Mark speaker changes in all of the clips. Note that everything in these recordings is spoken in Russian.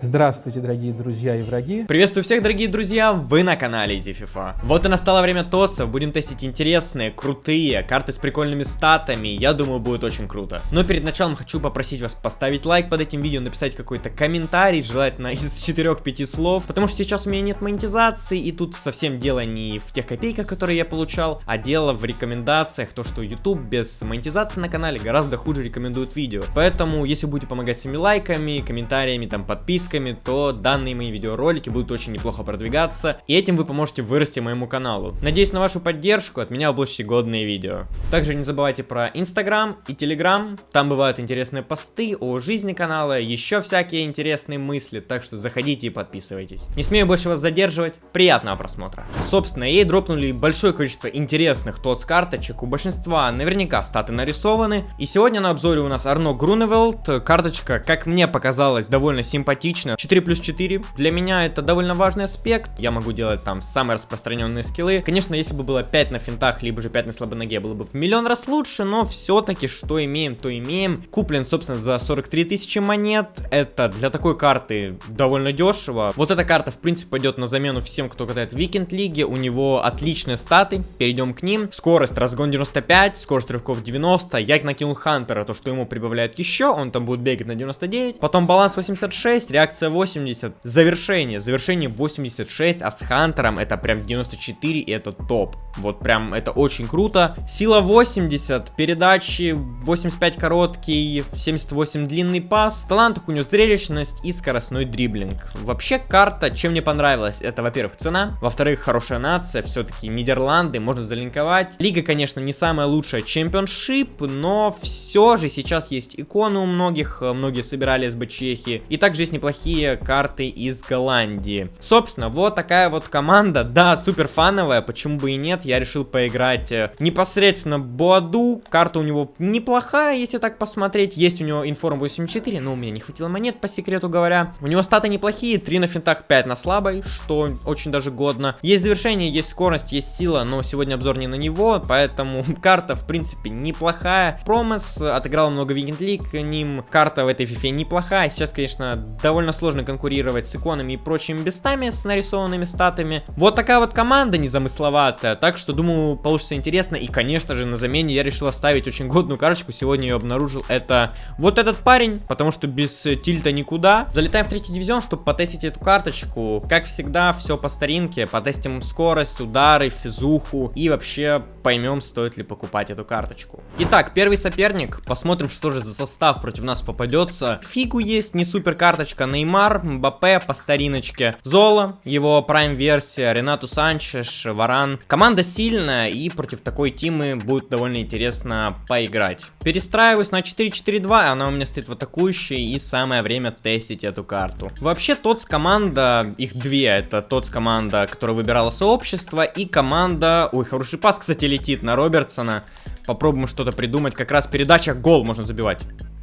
Speaker 1: Здравствуйте, дорогие друзья и враги.
Speaker 2: Приветствую всех, дорогие друзья, вы на канале EasyFIFA. Вот и настало время ТОЦов, будем тестить интересные, крутые, карты с прикольными статами, я думаю, будет очень круто. Но перед началом хочу попросить вас поставить лайк под этим видео, написать какой-то комментарий, желательно из 4-5 слов, потому что сейчас у меня нет монетизации, и тут совсем дело не в тех копейках, которые я получал, а дело в рекомендациях, то, что YouTube без монетизации на канале гораздо хуже рекомендует видео. Поэтому, если будете помогать своими лайками, комментариями, там, подпиской, подписками, то данные мои видеоролики будут очень неплохо продвигаться, и этим вы поможете вырасти моему каналу. Надеюсь на вашу поддержку, от меня будут годные видео. Также не забывайте про Инстаграм и Телеграм, там бывают интересные посты о жизни канала, еще всякие интересные мысли, так что заходите и подписывайтесь. Не смею больше вас задерживать, приятного просмотра. Собственно, EA дропнули большое количество интересных TOTS карточек, у большинства наверняка статы нарисованы, и сегодня на обзоре у нас Арно Груневелд, карточка, как мне показалось, довольно симпатичная, отлично. 4 плюс 4. Для меня это довольно важный аспект. Я могу делать там самые распространенные скиллы. Конечно, если бы было 5 на финтах, либо же 5 на слабой ноге, было бы в миллион раз лучше, но все-таки что имеем, то имеем. Куплен, собственно, за 43 тысячи монет. Это для такой карты довольно дешево. Вот эта карта, в принципе, пойдет на замену всем, кто катает в Викенд Лиге. У него отличные статы, перейдем к ним. Скорость, разгон 95, скорость рывков 90. Я накинул Хантера, то, что ему прибавляют еще, он там будет бегать на 99. Потом баланс 86, реакция 80, завершение, завершение 86, а с Хантером это прям 94 и это топ. Вот прям это очень круто. Сила 80, передачи 85 короткий, 78 длинный пас. В талантах у него зрелищность и скоростной дриблинг. Вообще карта, чем мне понравилась, это, во-первых, цена, во-вторых, хорошая нация, все-таки Нидерланды, можно залинковать. Лига, конечно, не самая лучшая чемпионшип, но все же сейчас есть иконы у многих, многие собирали СБ Чехии. И также есть неплохие неплохие карты из Голландии. Собственно, вот такая вот команда. Да, супер фановая, почему бы и нет. Я решил поиграть э, непосредственно Боаду. Карта у него неплохая, если так посмотреть. Есть у него информ 84, но у меня не хватило монет, по секрету говоря. У него статы неплохие, 3 на финтах, 5 на слабой, что очень даже годно. Есть завершение, есть скорость, есть сила, но сегодня обзор не на него, поэтому карта, в принципе, неплохая. Промес, отыграл много Викенд Лиг ним. Карта в этой фифе неплохая. Сейчас, конечно, довольно довольно сложно конкурировать с иконами и прочими бестами с нарисованными статами. Вот такая вот команда незамысловатая, так что думаю получится интересно. И конечно же на замене я решил оставить очень годную карточку, сегодня ее обнаружил. Это вот этот парень, потому что без тильта никуда. Залетаем в третий дивизион, чтобы потестить эту карточку. Как всегда, все по старинке, потестим скорость, удары, физуху и вообще поймем, стоит ли покупать эту карточку. Итак, первый соперник, посмотрим, что же за состав против нас попадется. Фигу есть, не супер карточка, Неймар, Мбаппе по стариночке, Зола, его прайм-версия, Ренату Санчеш, Варан. Команда сильная и против такой тимы будет довольно интересно поиграть. Перестраиваюсь на 4-4-2, она у меня стоит в атакующей и самое время тестить эту карту. Вообще тот с команда, их две, это тот с команда, которая выбирала сообщество и команда, ой, хороший пас, кстати, летит на Робертсона. Попробуем что-то придумать, как раз передача, гол можно забивать.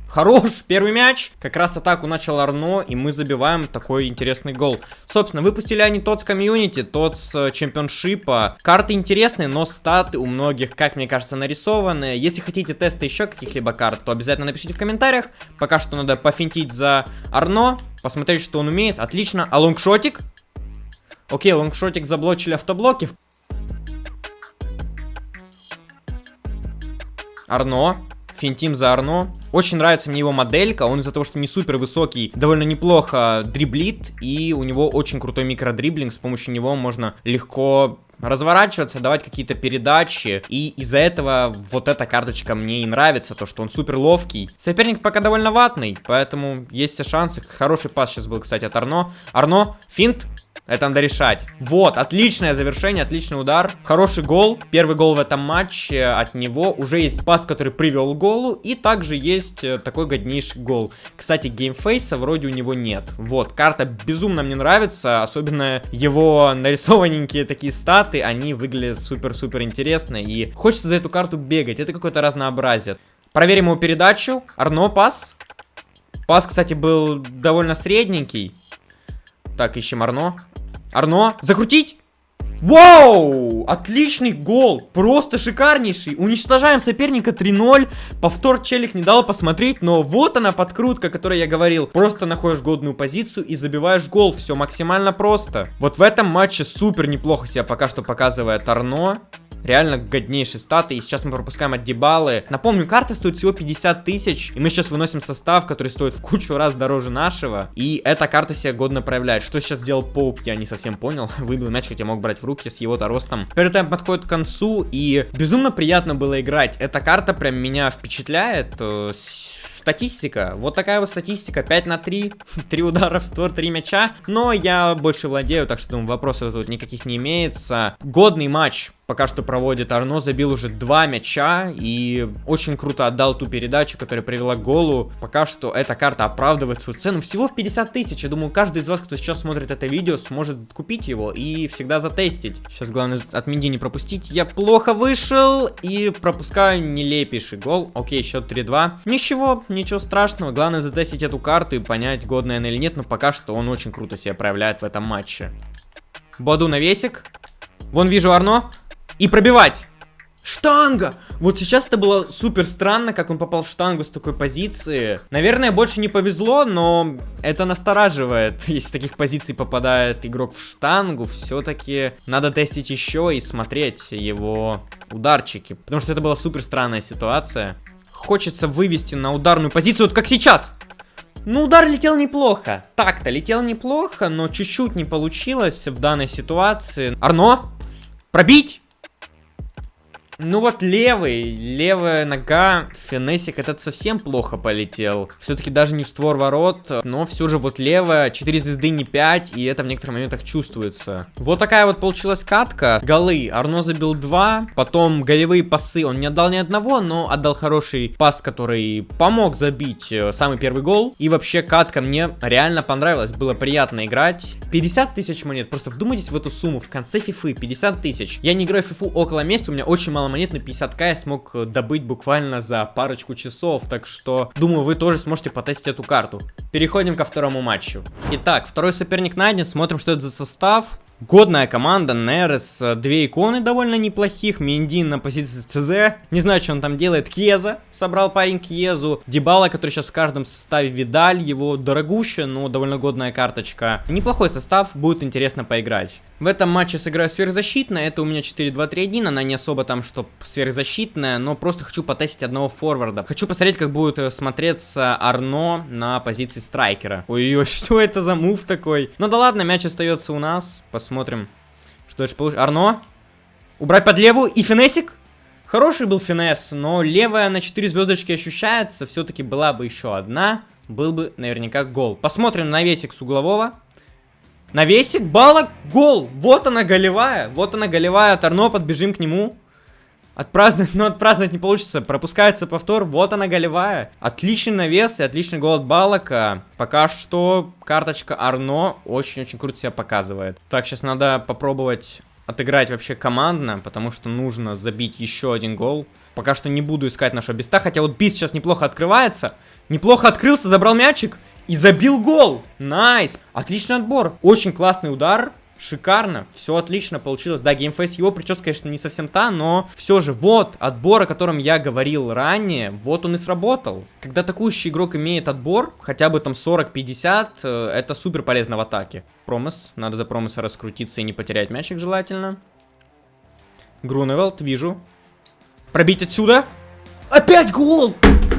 Speaker 2: Хорош, первый мяч. Как раз атаку начал Арно, и мы забиваем такой интересный гол. Собственно, выпустили они тот с комьюнити, тот с чемпионшипа. Карты интересные, но статы у многих, как мне кажется, нарисованы. Если хотите тесты еще каких-либо карт, то обязательно напишите в комментариях. Пока что надо пофинтить за Арно, посмотреть, что он умеет. Отлично. А лонгшотик? Окей, лонгшотик заблочили автоблоки. Арно. Финтим за Арно. Очень нравится мне его моделька, он из-за того, что не супер высокий, довольно неплохо дриблит, и у него очень крутой микродриблинг, с помощью него можно легко разворачиваться, давать какие-то передачи. И из-за этого вот эта карточка мне и нравится, то что он супер ловкий. Соперник пока довольно ватный, поэтому есть все шансы. Хороший пас сейчас был, кстати, от Арно. Арно, финт, это надо решать. Вот, отличное завершение, отличный удар. Хороший гол. Первый гол в этом матче от него. Уже есть пас, который привел к голу. И также есть э, такой годнейший гол. Кстати, геймфейса вроде у него нет. Вот, карта безумно мне нравится. Особенно его нарисованненькие такие статы. Они выглядят супер-супер интересно. И хочется за эту карту бегать. Это какое-то разнообразие. Проверим его передачу. Арно, пас. Пас, кстати, был довольно средненький. Так, ищем Арно. Арно, закрутить! Вау! Отличный гол! Просто шикарнейший! Уничтожаем соперника 3-0. Повтор челик не дал посмотреть, но вот она подкрутка, о которой я говорил. Просто находишь годную позицию и забиваешь гол. Все максимально просто. Вот в этом матче супер неплохо себя пока что показывает Арно. Реально годнейшие статы. И сейчас мы пропускаем от Дебалы. Напомню, карта стоит всего 50 тысяч. И мы сейчас выносим состав, который стоит в кучу раз дороже нашего. И эта карта себя годно проявляет. Что сейчас сделал Поуп, я не совсем понял. Выбил мяч, хотя мог брать в руки с его-то ростом. Первый тайм подходит к концу. И безумно приятно было играть. Эта карта прям меня впечатляет. Э, Статистика. Вот такая вот статистика. 5 на 3. 3 удара в створ, 3 мяча. Но я больше владею, так что думаю, вопросов тут никаких не имеется. Годный матч пока что проводит Арно, забил уже два мяча и очень круто отдал ту передачу, которая привела к голу. Пока что эта карта оправдывает свою цену всего в 50 тысяч. Я думаю, каждый из вас, кто сейчас смотрит это видео, сможет купить его и всегда затестить. Сейчас главное от Минди не пропустить. Я плохо вышел и пропускаю нелепейший гол. Окей, счет 3-2. Ничего, ничего страшного. Главное затестить эту карту и понять, годная она или нет. Но пока что он очень круто себя проявляет в этом матче. Боду навесик. Вон вижу Арно. И пробивать. Штанга! Вот сейчас это было супер странно, как он попал в штангу с такой позиции. Наверное, больше не повезло, но это настораживает. Если с таких позиций попадает игрок в штангу, все-таки надо тестить еще и смотреть его ударчики. Потому что это была супер странная ситуация. Хочется вывести на ударную позицию, вот как сейчас. Ну, удар летел неплохо. Так-то летел неплохо, но чуть-чуть не получилось в данной ситуации. Арно, пробить! Ну вот левый, левая нога, финесик этот совсем плохо полетел. Все-таки даже не в створ ворот, но все же вот левая, 4 звезды не 5, и это в некоторых моментах чувствуется. Вот такая вот получилась катка. Голы, Арно забил 2, потом голевые пасы, он не отдал ни одного, но отдал хороший пас, который помог забить э, самый первый гол. И вообще катка мне реально понравилась, было приятно играть. 50 тысяч монет, просто вдумайтесь в эту сумму, в конце фифы 50 тысяч. Я не играю в фифу около месяца, у меня очень мало монет на 50к я смог э, добыть буквально за парочку часов, так что думаю вы тоже сможете потестить эту карту. Переходим ко второму матчу. Итак, второй соперник найден, смотрим что это за состав. Годная команда, Нерес, две иконы довольно неплохих, Миндин на позиции ЦЗ, не знаю, что он там делает, Кьеза, собрал парень Кьезу, Дебала, который сейчас в каждом составе Видаль, его дорогущая, но довольно годная карточка. Неплохой состав, будет интересно поиграть. В этом матче сыграю сверхзащитная, это у меня 4-2-3-1, она не особо там, что сверхзащитная, но просто хочу потестить одного форварда. Хочу посмотреть, как будет э, смотреться Арно на позиции страйкера. Ой-ой, что это за мув такой? Ну да ладно, мяч остается у нас, посмотрим, что дальше получится. Арно, убрать под левую и финесик. Хороший был финес, но левая на 4 звездочки ощущается, все-таки была бы еще одна, был бы наверняка гол. Посмотрим на весик с углового. Навесик, балок, гол. Вот она голевая. Вот она голевая. Торно, подбежим к нему. Отпраздновать, но отпраздновать не получится. Пропускается повтор. Вот она голевая. Отличный навес и отличный гол от Балака. Пока что карточка Арно очень-очень круто себя показывает. Так, сейчас надо попробовать отыграть вообще командно, потому что нужно забить еще один гол. Пока что не буду искать нашего Биста, хотя вот Бист сейчас неплохо открывается. Неплохо открылся, забрал мячик. И забил гол. Nice. Отличный отбор. Очень классный удар. Шикарно, все отлично получилось. Да, game face его прическа, конечно, не совсем та, но все же, вот, отбор, о котором я говорил ранее, вот он и сработал. Когда атакующий игрок имеет отбор, хотя бы там 40-50, э, это супер полезно в атаке. Промес, надо за Промеса раскрутиться и не потерять мячик желательно. Груневелд, вижу. Пробить отсюда. Опять гол!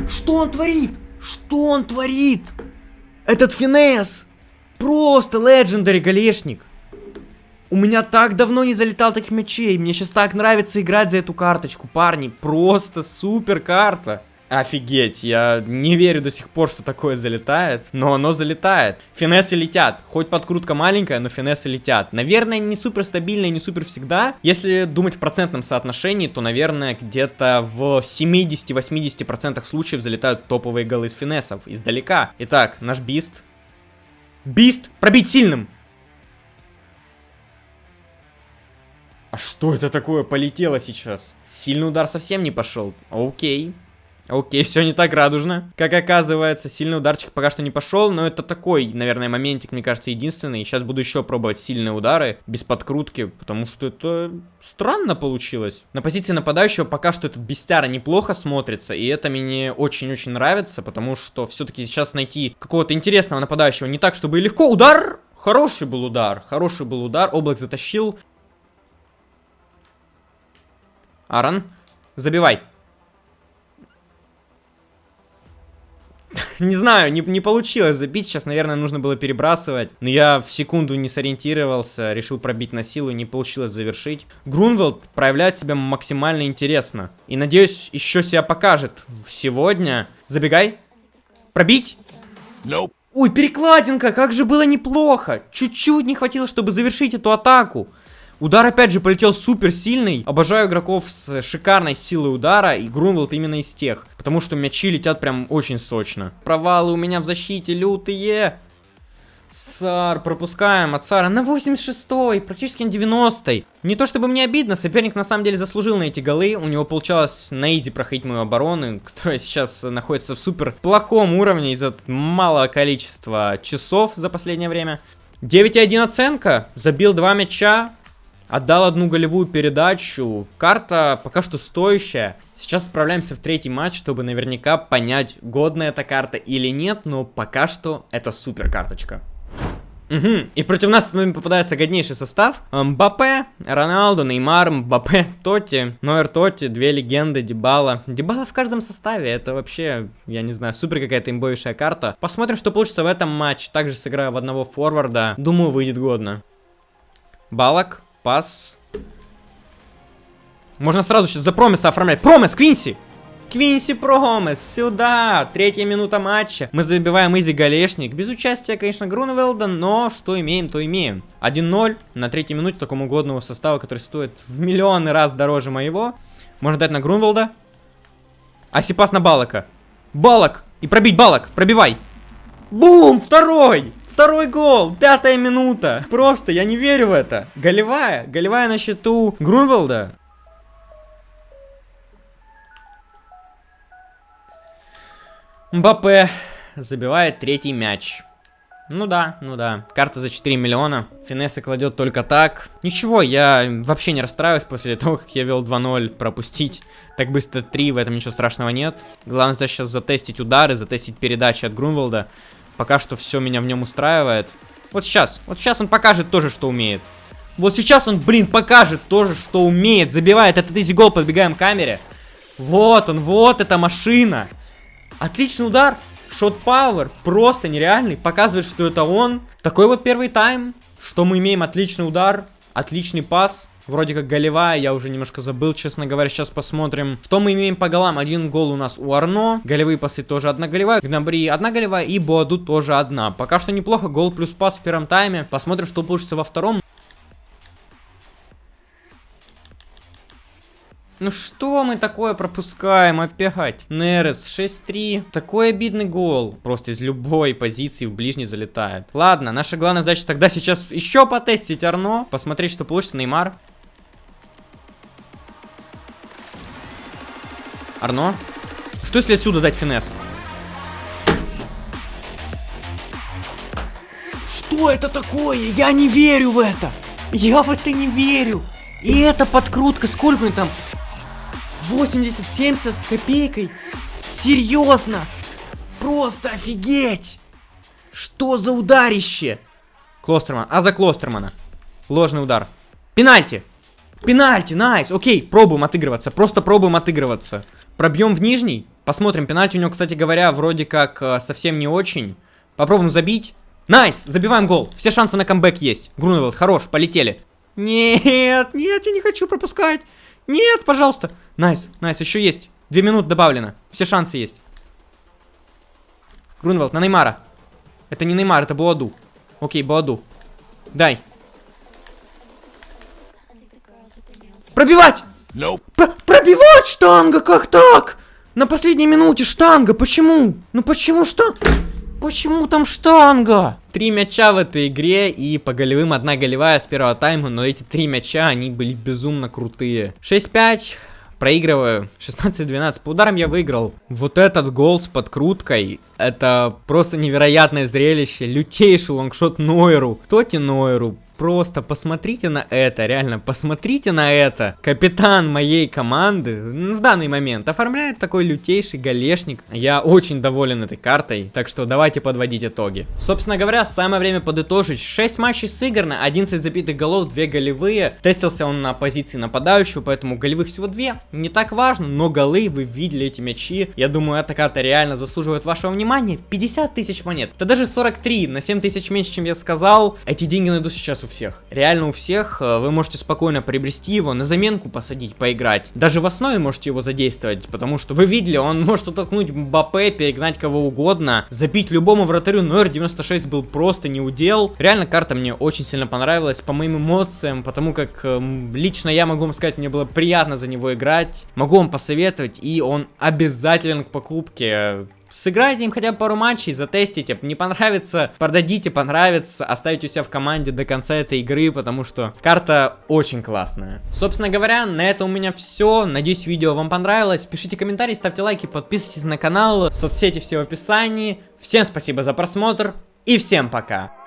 Speaker 2: Что он творит? Что он творит? Этот финес! Просто легендари голешник. У меня так давно не залетал таких мячей. Мне сейчас так нравится играть за эту карточку, парни. Просто супер карта. Офигеть, я не верю до сих пор, что такое залетает, но оно залетает. Финессы летят, хоть подкрутка маленькая, но финессы летят. Наверное, не супер стабильно и не супер всегда. Если думать в процентном соотношении, то, наверное, где-то в 70-80% случаев залетают топовые голы из финессов, издалека. Итак, наш бист. Бист, пробить сильным. А что это такое полетело сейчас? Сильный удар совсем не пошел. Окей. Окей, все не так радужно. Как оказывается, сильный ударчик пока что не пошел, но это такой, наверное, моментик, мне кажется, единственный. Сейчас буду еще пробовать сильные удары, без подкрутки, потому что это странно получилось. На позиции нападающего пока что этот Бестяра неплохо смотрится, и это мне очень-очень нравится, потому что все-таки сейчас найти какого-то интересного нападающего не так, чтобы легко. Удар! Хороший был удар, хороший был удар, облак затащил. Аран, забивай. не знаю, не, не получилось забить. Сейчас, наверное, нужно было перебрасывать. Но я в секунду не сориентировался, решил пробить на силу, не получилось завершить. Грунвелд проявляет себя максимально интересно. И, надеюсь, еще себя покажет сегодня. Забегай. Пробить? Nope. Ой, перекладинка, как же было неплохо. Чуть-чуть не хватило, чтобы завершить эту атаку. Удар опять же полетел супер сильный. Обожаю игроков с шикарной силой удара. И Грунвелд именно из тех. Потому что мячи летят прям очень сочно. Провалы у меня в защите лютые. Сар, пропускаем от Сара на 86-й, практически на 90-й. Не то чтобы мне обидно, соперник на самом деле заслужил на эти голы. У него получалось на изи проходить мою оборону, которая сейчас находится в супер плохом уровне из-за малого количества часов за последнее время. 9,1 оценка, забил два мяча, Отдал одну голевую передачу. Карта пока что стоящая. Сейчас отправляемся в третий матч, чтобы наверняка понять, годная эта карта или нет, но пока что это супер карточка. Угу. И против нас попадается годнейший состав. Мбаппе, Роналду, Неймар, Мбаппе, Тоти, Нойер Тоти, две легенды, Дебала. Дебала в каждом составе, это вообще, я не знаю, супер какая-то имбовейшая карта. Посмотрим, что получится в этом матче. Также сыграю в одного форварда. Думаю, выйдет годно. Балок, Пас. Можно сразу сейчас за Промеса оформлять. Промес, Квинси! Квинси Промес, сюда! Третья минута матча. Мы забиваем изи голешник. Без участия, конечно, Грунвелда, но что имеем, то имеем. 1-0 на третьей минуте такому годного состава, который стоит в миллионы раз дороже моего. Можно дать на Грунвелда. Асипас на Балака. Балок! И пробить Балок! Пробивай! Бум! Второй! Второй гол, пятая минута. Просто, я не верю в это. Голевая, голевая на счету Грунвелда. Мбаппе забивает третий мяч. Ну да, ну да. Карта за 4 миллиона. Финесса кладет только так. Ничего, я вообще не расстраиваюсь после того, как я вел 2-0 пропустить. Так быстро 3, в этом ничего страшного нет. Главное сейчас затестить удары, затестить передачи от Грунвелда. Пока что все меня в нем устраивает. Вот сейчас, вот сейчас он покажет тоже, что умеет. Вот сейчас он, блин, покажет тоже, что умеет. Забивает этот изи гол, подбегаем к камере. Вот он, вот эта машина. Отличный удар. Шот пауэр, просто нереальный. Показывает, что это он. Такой вот первый тайм. Что мы имеем отличный удар, отличный пас. Вроде как голевая, я уже немножко забыл, честно говоря. Сейчас посмотрим, что мы имеем по голам. Один гол у нас у Арно. Голевые после тоже одна голевая. Гнабри одна голевая и Боаду тоже одна. Пока что неплохо. Гол плюс пас в первом тайме. Посмотрим, что получится во втором. Ну что мы такое пропускаем опять? Нерес 6-3. Такой обидный гол. Просто из любой позиции в ближний залетает. Ладно, наша главная задача тогда сейчас еще потестить Арно. Посмотреть, что получится. Неймар. Арно? Что если отсюда дать финес? Что это такое? Я не верю в это! Я в это не верю! И эта подкрутка, сколько там? 80-70 с копейкой? Серьезно? Просто офигеть! Что за ударище? Клостерман. А за Клостермана. Ложный удар. Пенальти! Пенальти, найс! Окей, пробуем отыгрываться. Просто пробуем отыгрываться. Пробьем в нижний. Посмотрим. Пенальти у него, кстати говоря, вроде как э, совсем не очень. Попробуем забить. Nice! Забиваем гол. Все шансы на камбэк есть. Грунвелд, хорош, полетели. Нет, нет, я не хочу пропускать. Нет, пожалуйста. Nice, nice, еще есть. Две минуты добавлено. Все шансы есть. Грунвелд, на Неймара. Это не Неймар, это Буаду. Окей, Буаду. Дай. Пробивать! Nope. Пробивать штанга, как так? На последней минуте штанга, почему? Ну почему что? Почему там штанга? Три мяча в этой игре и по голевым одна голевая с первого тайма, но эти три мяча, они были безумно крутые. 6-5, проигрываю 16-12. По ударам я выиграл. Вот этот гол с подкруткой, это просто невероятное зрелище. Лютейший лонгшот Нойеру. Тоти Нойеру Просто посмотрите на это, реально, посмотрите на это. Капитан моей команды в данный момент оформляет такой лютейший галешник. Я очень доволен этой картой, так что давайте подводить итоги. Собственно говоря, самое время подытожить. 6 матчей сыграно, 11 забитых голов, 2 голевые. Тестился он на позиции нападающего, поэтому голевых всего 2. Не так важно, но голы, вы видели эти мячи. Я думаю, эта карта реально заслуживает вашего внимания. 50 тысяч монет. Это даже 43, на 7 тысяч меньше, чем я сказал. Эти деньги найду сейчас у всех. Реально у всех. Э, вы можете спокойно приобрести его, на заменку посадить, поиграть. Даже в основе можете его задействовать, потому что вы видели, он может оттолкнуть Мбаппе, перегнать кого угодно, забить любому вратарю, но R96 был просто не удел. Реально карта мне очень сильно понравилась, по моим эмоциям, потому как э, лично я могу вам сказать, мне было приятно за него играть. Могу вам посоветовать, и он обязателен к покупке. Сыграйте им хотя бы пару матчей, затестите. Не понравится, продадите, понравится. Оставите у себя в команде до конца этой игры, потому что карта очень классная. Собственно говоря, на этом у меня все. Надеюсь, видео вам понравилось. Пишите комментарии, ставьте лайки, подписывайтесь на канал. Соцсети все в описании. Всем спасибо за просмотр и всем пока.